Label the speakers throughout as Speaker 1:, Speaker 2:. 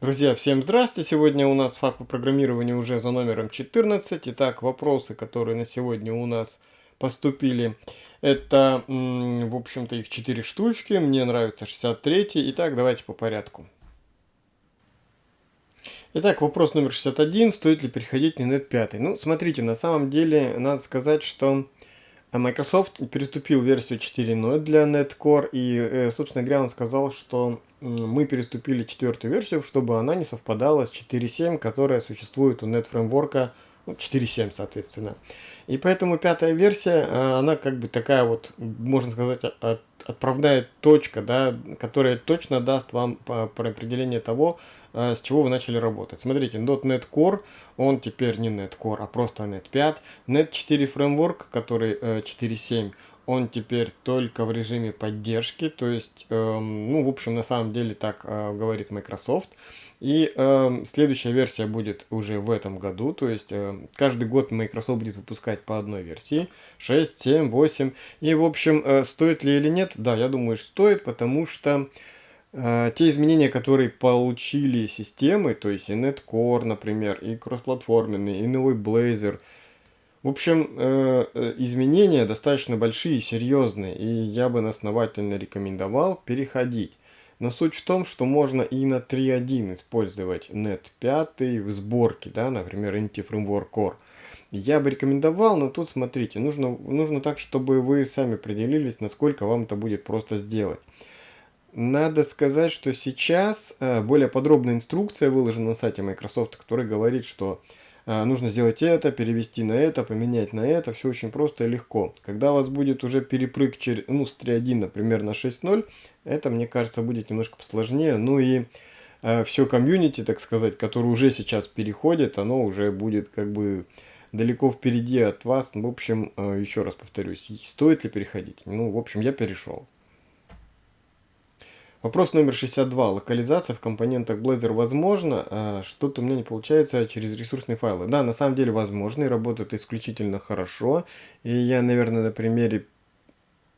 Speaker 1: Друзья, всем здрасте! Сегодня у нас факт по программированию уже за номером 14. Итак, вопросы, которые на сегодня у нас поступили. Это, в общем-то, их 4 штучки. Мне нравится 63. Итак, давайте по порядку. Итак, вопрос номер 61. Стоит ли переходить на Net 5? Ну, смотрите, на самом деле, надо сказать, что Microsoft переступил версию 4.0 для NetCore. И, э, собственно говоря, он сказал, что мы переступили четвертую версию, чтобы она не совпадала с 4.7, которая существует у NetFramework ну, 4.7, соответственно. И поэтому пятая версия, э, она как бы такая вот, можно сказать, от, отправная точка, да, которая точно даст вам про определение того, э, с чего вы начали работать. Смотрите, .NET Core, он теперь не .NET Core, а просто .NET 5. .NET 4 Framework, который 4.7, э, он теперь только в режиме поддержки, то есть, э, ну, в общем, на самом деле так э, говорит Microsoft. И э, следующая версия будет уже в этом году, то есть э, каждый год Microsoft будет выпускать по одной версии, 6, 7, 8. И, в общем, э, стоит ли или нет? Да, я думаю, стоит, потому что э, те изменения, которые получили системы, то есть и NetCore, например, и кроссплатформенный, и новый Blazor – в общем, э, э, изменения достаточно большие и серьезные, и я бы основательно рекомендовал переходить. Но суть в том, что можно и на 3.1 использовать Net 5 в сборке, да, например, Inti Framework Core. Я бы рекомендовал, но тут смотрите, нужно, нужно так, чтобы вы сами определились, насколько вам это будет просто сделать. Надо сказать, что сейчас э, более подробная инструкция выложена на сайте Microsoft, которая говорит, что нужно сделать это, перевести на это, поменять на это, все очень просто и легко. Когда у вас будет уже перепрыг через, ну, с 3.1, например, на 6.0, это, мне кажется, будет немножко посложнее. Ну и э, все комьюнити, так сказать, которое уже сейчас переходит, оно уже будет как бы далеко впереди от вас. В общем, э, еще раз повторюсь, стоит ли переходить? Ну, в общем, я перешел. Вопрос номер 62. Локализация в компонентах Blazor возможно? А Что-то у меня не получается через ресурсные файлы. Да, на самом деле возможно и работает исключительно хорошо. И я, наверное, на примере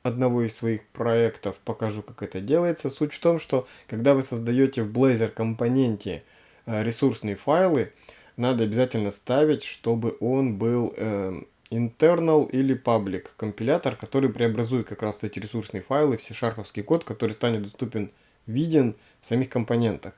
Speaker 1: одного из своих проектов покажу, как это делается. Суть в том, что когда вы создаете в Blazor компоненте а, ресурсные файлы, надо обязательно ставить, чтобы он был э, internal или public компилятор, который преобразует как раз эти ресурсные файлы в C-шарповский код, который станет доступен, виден в самих компонентах.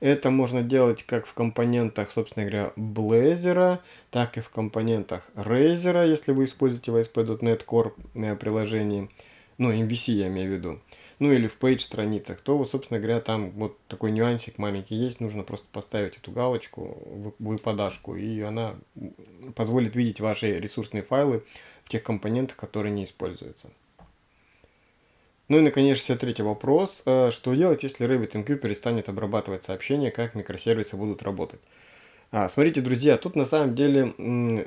Speaker 1: Это можно делать как в компонентах, собственно говоря, Blazor, так и в компонентах Razer, если вы используете в ASP.NET Core э, приложении, ну, MVC я имею в виду ну или в page страницах, то, собственно говоря, там вот такой нюансик маленький есть, нужно просто поставить эту галочку, выпадашку, и она позволит видеть ваши ресурсные файлы в тех компонентах, которые не используются. Ну и, наконец, 63 вопрос. Э, что делать, если RabbitMQ перестанет обрабатывать сообщения, как микросервисы будут работать? А, смотрите, друзья, тут на самом деле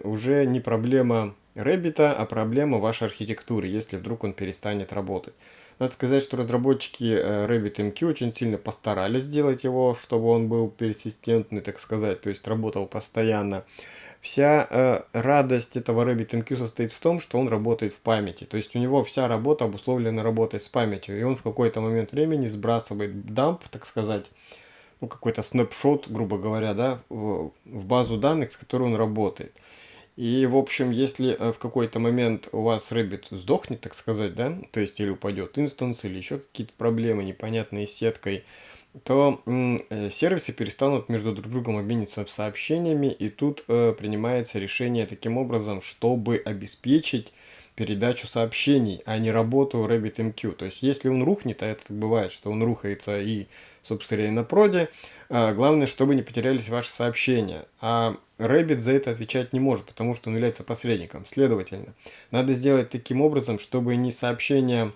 Speaker 1: уже не проблема Rabbit, а проблема вашей архитектуры, если вдруг он перестанет работать. Надо сказать, что разработчики э, RabbitMQ очень сильно постарались сделать его, чтобы он был персистентный, так сказать, то есть работал постоянно. Вся э, радость этого RabbitMQ состоит в том, что он работает в памяти. То есть у него вся работа обусловлена работой с памятью. И он в какой-то момент времени сбрасывает дамп, так сказать, ну какой-то снапшот, грубо говоря, да, в, в базу данных, с которой он работает. И, в общем, если э, в какой-то момент у вас Rabbit сдохнет, так сказать, да, то есть или упадет инстанс, или еще какие-то проблемы непонятные с сеткой, то э, сервисы перестанут между друг другом обмениваться сообщениями, и тут э, принимается решение таким образом, чтобы обеспечить передачу сообщений, а не работу RabbitMQ. То есть, если он рухнет, а это бывает, что он рухается и, собственно, и на проде, э, главное, чтобы не потерялись ваши сообщения. А Rabbit за это отвечать не может, потому что он является посредником. Следовательно, надо сделать таким образом, чтобы не сообщения...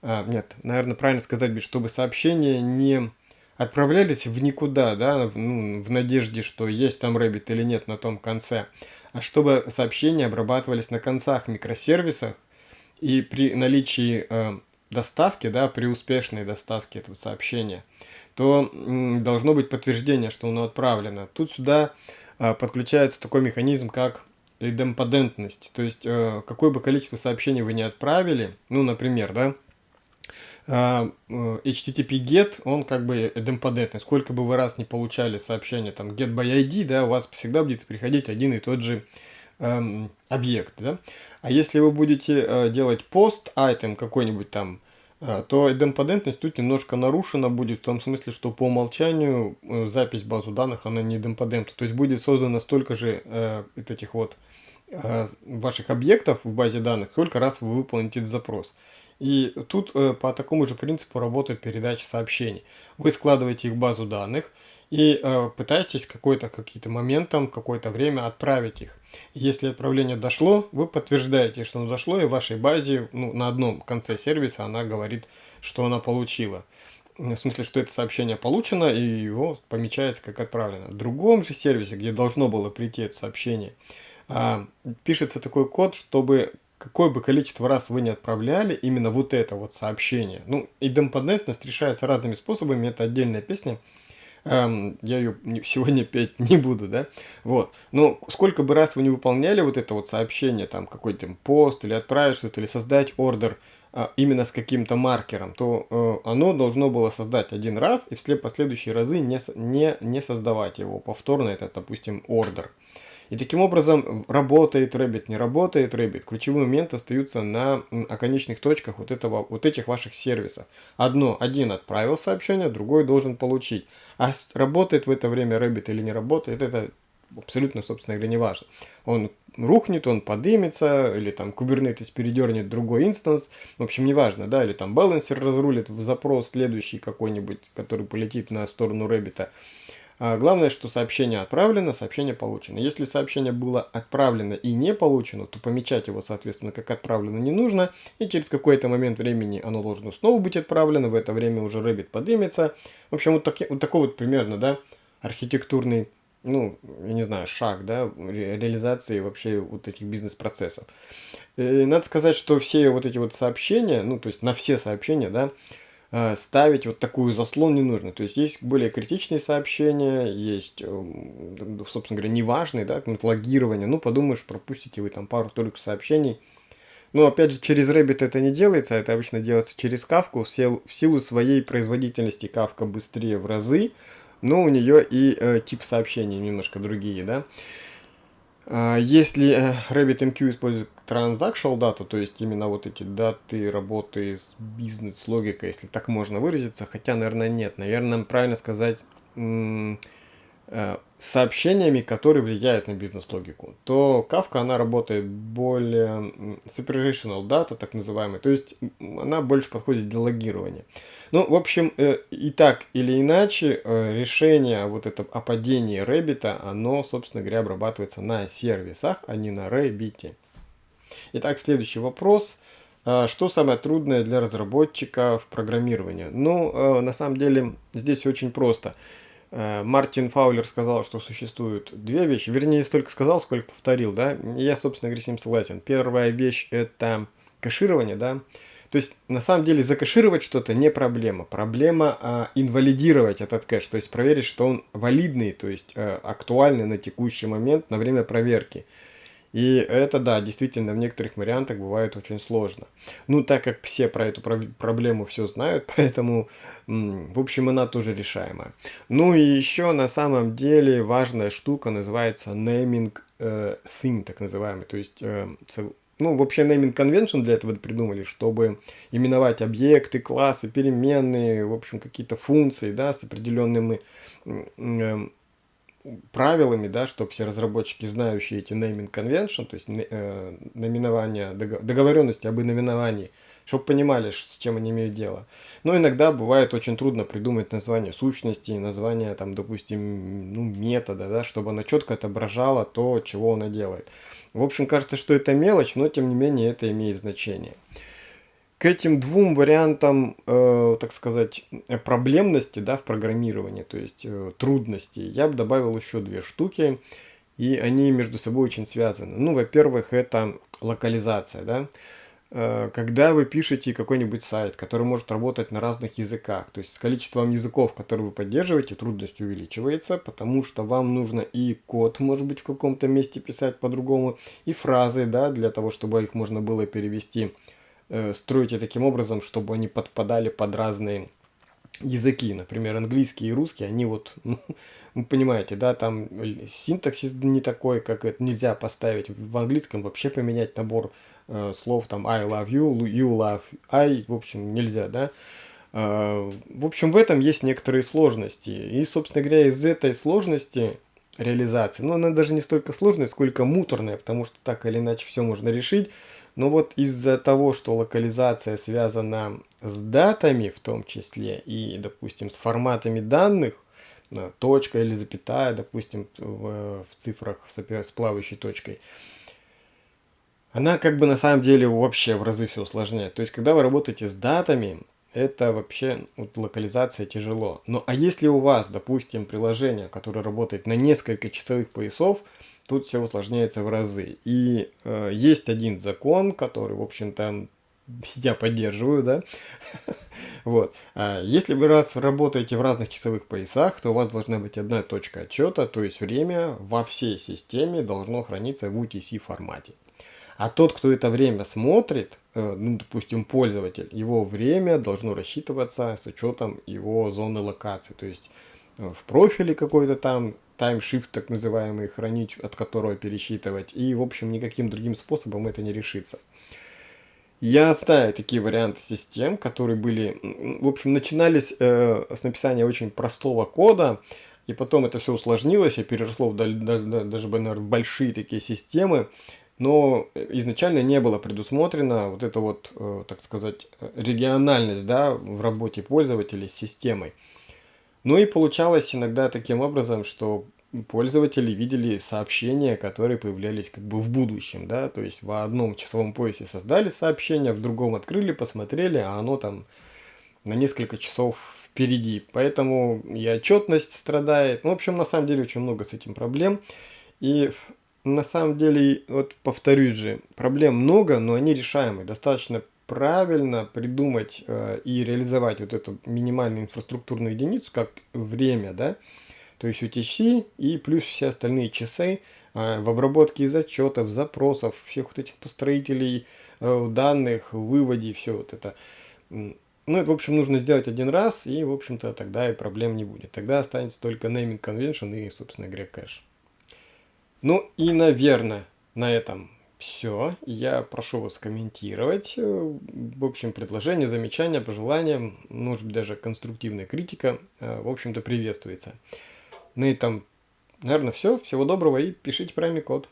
Speaker 1: А, нет, наверное, правильно сказать, чтобы сообщения не отправлялись в никуда, да, ну, в надежде, что есть там Rabbit или нет на том конце, а чтобы сообщения обрабатывались на концах микросервисах, и при наличии э, доставки, да, при успешной доставке этого сообщения, то м, должно быть подтверждение, что оно отправлено. Тут сюда а, подключается такой механизм, как идемпотентность. То есть, э, какое бы количество сообщений вы не отправили, ну, например, да, а, э, HTTP GET, он как бы идемпотентный. Сколько бы вы раз не получали сообщение там get by ID, да, у вас всегда будет приходить один и тот же эм, объект, да. А если вы будете э, делать post item какой-нибудь там, э, то идемпотентность тут немножко нарушена будет в том смысле, что по умолчанию э, запись базу данных, она не идемпотентна. То есть будет создано столько же э, этих вот э, ваших объектов в базе данных, сколько раз вы выполните этот запрос. И тут э, по такому же принципу работает передача сообщений. Вы складываете их в базу данных и э, пытаетесь какой-то какие-то моментом, какое-то время отправить их. Если отправление дошло, вы подтверждаете, что оно дошло, и в вашей базе ну, на одном конце сервиса она говорит, что она получила. В смысле, что это сообщение получено, и его помечается как отправлено. В другом же сервисе, где должно было прийти это сообщение, а, пишется такой код, чтобы какое бы количество раз вы не отправляли именно вот это вот сообщение. Ну, идемпотентность решается разными способами, это отдельная песня. Эм, я ее сегодня петь не буду, да? Вот. Но сколько бы раз вы не выполняли вот это вот сообщение, там какой-то пост или отправить что-то, или создать ордер э, именно с каким-то маркером, то э, оно должно было создать один раз и все последующие разы не, не, не создавать его повторно, это, допустим, ордер. И таким образом работает Rabbit, не работает Rabbit. Ключевые моменты остаются на оконечных точках вот, этого, вот этих ваших сервисов. Одно, один отправил сообщение, другой должен получить. А работает в это время Rabbit или не работает, это абсолютно, собственно говоря, не важно. Он рухнет, он подымется, или там Kubernetes передернет другой инстанс, в общем, не важно, да, или там балансер разрулит в запрос следующий какой-нибудь, который полетит на сторону Rabbit. А главное, что сообщение отправлено, сообщение получено. Если сообщение было отправлено и не получено, то помечать его, соответственно, как отправлено не нужно. И через какой-то момент времени оно должно снова быть отправлено. В это время уже Rabbit поднимется. В общем, вот, таки, вот такой вот примерно, да, архитектурный, ну, я не знаю, шаг, да, ре реализации вообще вот этих бизнес-процессов. Надо сказать, что все вот эти вот сообщения, ну, то есть на все сообщения, да, Э, ставить вот такую заслон не нужно. То есть есть более критичные сообщения, есть, эм, собственно говоря, неважные, да, логирование. Ну, подумаешь, пропустите вы там пару только сообщений. Но опять же, через Rabbit это не делается, это обычно делается через Kafka. В силу своей производительности Kafka быстрее в разы, но у нее и э, тип сообщений немножко другие, да. А, если э, RabbitMQ использует transactional data, то есть именно вот эти даты работы с бизнес-логикой, если так можно выразиться, хотя, наверное, нет. Наверное, правильно сказать сообщениями, которые влияют на бизнес-логику, то Kafka, она работает более separational data, так называемый, то есть она больше подходит для логирования. Ну, в общем, э, и так или иначе, э, решение вот это о падении Rabbit, оно, собственно говоря, обрабатывается на сервисах, а не на Rabbit. Итак, следующий вопрос. Что самое трудное для разработчика в программировании? Ну, на самом деле, здесь очень просто. Э, Мартин Фаулер сказал, что существуют две вещи. Вернее, не столько сказал, сколько повторил, да. Я, собственно говоря, с ним согласен. Первая вещь – это кэширование, да. То есть, на самом деле, закэшировать что-то не проблема. Проблема а, инвалидировать этот кэш, то есть проверить, что он валидный, то есть а, актуальный на текущий момент, на время проверки. И это, да, действительно, в некоторых вариантах бывает очень сложно. Ну, так как все про эту проблему все знают, поэтому, в общем, она тоже решаемая. Ну и еще на самом деле важная штука называется naming э, thing, так называемый. То есть, э, ну, вообще naming convention для этого придумали, чтобы именовать объекты, классы, переменные, в общем, какие-то функции, да, с определенными э, правилами, да, чтобы все разработчики, знающие эти naming convention, то есть э, наименования, договоренности об наименовании, чтобы понимали, с чем они имеют дело. Но иногда бывает очень трудно придумать название сущности, название, там, допустим, ну, метода, да, чтобы оно четко отображало то, чего оно делает. В общем, кажется, что это мелочь, но тем не менее это имеет значение к этим двум вариантам, э, так сказать, проблемности да, в программировании, то есть э, трудностей, я бы добавил еще две штуки, и они между собой очень связаны. Ну, во-первых, это локализация, да. Э, когда вы пишете какой-нибудь сайт, который может работать на разных языках, то есть с количеством языков, которые вы поддерживаете, трудность увеличивается, потому что вам нужно и код, может быть, в каком-то месте писать по-другому, и фразы, да, для того, чтобы их можно было перевести э, строите таким образом, чтобы они подпадали под разные языки, например, английский и русский, они вот, ну, вы понимаете, да, там синтаксис не такой, как это нельзя поставить. В английском, вообще поменять набор э, слов, там, I love you, you love I, в общем, нельзя, да. Э, в общем, в этом есть некоторые сложности, и, собственно говоря, из этой сложности реализации, ну, она даже не столько сложная, сколько муторная, потому что так или иначе все можно решить, но вот из-за того, что локализация связана с датами в том числе и, допустим, с форматами данных, э, точка или запятая, допустим, в, в цифрах с, с плавающей точкой, она как бы на самом деле вообще в разы все усложняет. То есть, когда вы работаете с датами, это вообще вот, локализация тяжело. Ну а если у вас, допустим, приложение, которое работает на несколько часовых поясов, тут все усложняется в разы. И э, есть один закон, который, в общем-то, я поддерживаю, да. вот. А если вы раз работаете в разных часовых поясах, то у вас должна быть одна точка отчета, то есть время во всей системе должно храниться в UTC формате. А тот, кто это время смотрит, э, ну, допустим, пользователь, его время должно рассчитываться с учетом его зоны локации. То есть э, в профиле какой-то там таймшифт так называемый хранить, от которого пересчитывать. И, в общем, никаким другим способом это не решится. Я знаю такие варианты систем, которые были, в общем, начинались э, с написания очень простого кода, и потом это все усложнилось и переросло в, даже, наверное, большие такие системы, но изначально не было предусмотрено вот это вот, э, так сказать, региональность да, в работе пользователей с системой. Ну и получалось иногда таким образом, что пользователи видели сообщения, которые появлялись как бы в будущем, да, то есть в одном часовом поясе создали сообщение, в другом открыли, посмотрели, а оно там на несколько часов впереди. Поэтому и отчетность страдает. Ну, в общем, на самом деле очень много с этим проблем. И на самом деле, вот повторюсь же, проблем много, но они решаемые. Достаточно правильно придумать э, и реализовать вот эту минимальную инфраструктурную единицу, как время, да, то есть UTC и плюс все остальные часы э, в обработке из отчетов, запросов, всех вот этих построителей э, данных, выводе, все вот это. Ну, это, в общем, нужно сделать один раз, и, в общем-то, тогда и проблем не будет. Тогда останется только naming convention и, собственно говоря, кэш. Ну и, наверное, на этом все. Я прошу вас комментировать. В общем, предложения, замечания, пожелания, может быть, даже конструктивная критика, э, в общем-то, приветствуется. На этом, наверное, все. Всего доброго и пишите правильный код.